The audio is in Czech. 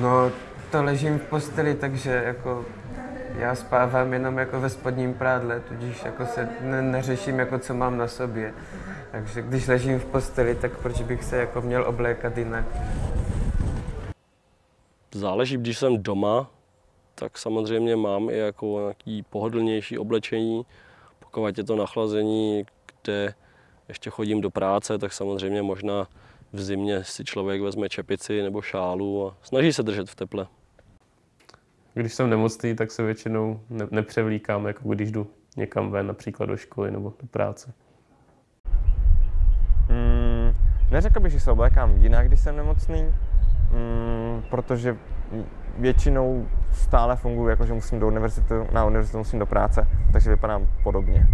No, to ležím v posteli, takže jako já spávám jenom jako ve spodním prádle, tudíž jako se ne- neřeším, jako co mám na sobě. Takže když ležím v posteli, tak proč bych se jako měl oblékat jinak? Záleží, když jsem doma, tak samozřejmě mám i jako nějaký pohodlnější oblečení. Pokud je to nachlazení, kde ještě chodím do práce, tak samozřejmě možná v zimě si člověk vezme čepici nebo šálu a snaží se držet v teple. Když jsem nemocný, tak se většinou ne- nepřevlíkám, jako když jdu někam ven, například do školy nebo do práce. Mm, neřekl bych, že se oblékám jinak, když jsem nemocný, mm, protože většinou stále funguji, jako že musím do univerzity, na univerzitu musím do práce, takže vypadám podobně.